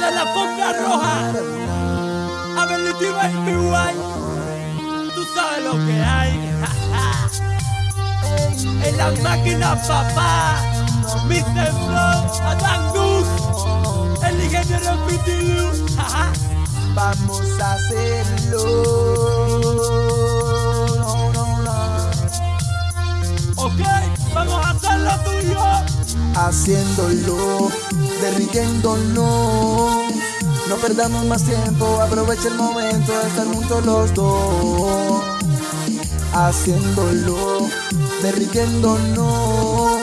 Desde la alfombra roja. Ability Baby White. Tú sabes lo que hay. en la máquina, papá. Mr. Flow, Adán. El ingeniero PTU. Vamos a hacerlo. Haciéndolo, derritiéndolo. No perdamos más tiempo, aprovecha el momento de estar juntos los dos. Haciéndolo, derritiéndonos.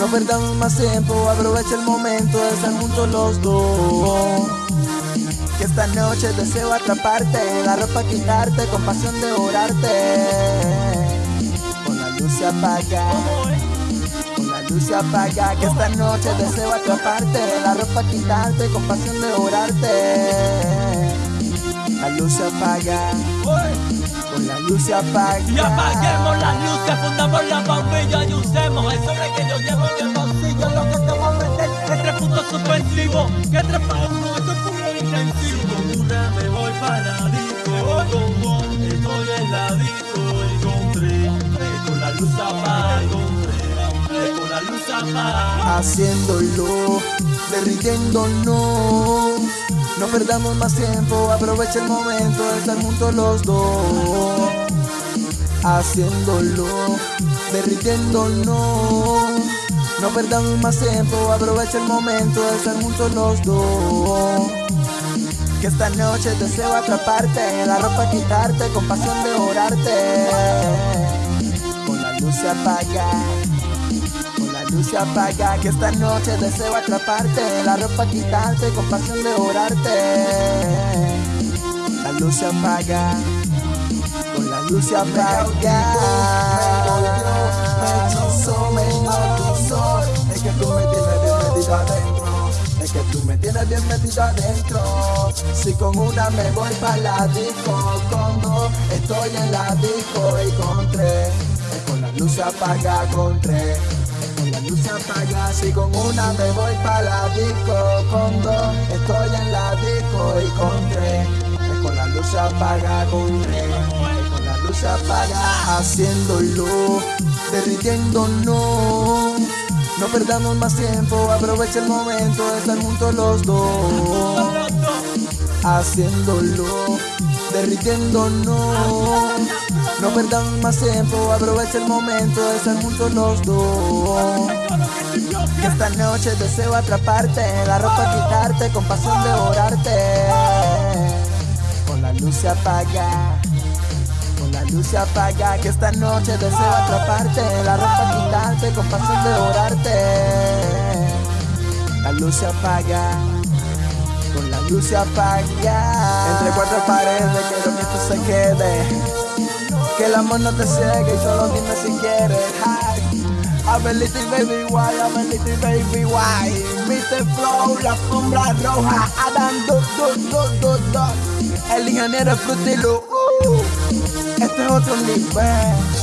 No perdamos más tiempo, aprovecha el momento de estar juntos los dos. Que esta noche deseo atraparte, la ropa quitarte, con pasión devorarte. Con la luz se apaga, luz se apaga. Que esta noche deseo atraparte, la ropa quitarte, con pasión devorarte. La luz se apaga, con la luz se apaga. Y apaguemos las luces, fundamos la bombilla y usemos el sobre que yo llevo en el bolsillo. Lo que te voy a meter es tres puntos suspensivos. Que tres para uno, esto es puro intensivo. Una me voy para disco, con vos estoy en la disco y con tres. Con la luz apaga, haciéndolo, derritiéndonos. No perdamos más tiempo, aprovecha el momento de estar juntos los dos. Haciéndolo, derritiéndonos. No perdamos más tiempo, aprovecha el momento de estar juntos los dos. Que esta noche deseo atraparte, la ropa quitarte, con pasión devorarte. Con la luz se apaga luz se apaga Que esta noche deseo atraparte. La ropa quitarte, con pasión devorarte La luz se apaga Con la luz se apaga. Me hechizó, me hipnotizó Es que tú me tienes bien metido adentro Es que tú me tienes bien metido adentro. Si con una me voy pa' la disco Con dos estoy en la disco Y con tres es con la luz se apaga con tres con la luz apaga, si con una me voy pa' la disco. Con dos estoy en la disco y con tres. Es con la luz apaga con tres. Es con la luz apaga Haciéndolo, derritiéndonos. No perdamos más tiempo, aprovecha el momento de estar juntos los dos. Haciéndolo, derritiéndonos no perdamos más tiempo, aprovecha el momento de estar juntos los dos. Que esta noche deseo atraparte, la ropa quitarte, con pasión devorarte. Con la luz se apaga, con la luz se apaga. Que esta noche deseo atraparte, la ropa quitarte, con pasión devorarte. La luz se apaga. Luz se apaga Entre cuatro paredes quiero que esto se quede que el amor no te ciegue y solo dime si quieres. Hi. Ability baby why, ability baby why. Mr. Flow, la sombra roja. Adam do do do do do. El ingeniero Frutilo. Uh. Este es otro nivel.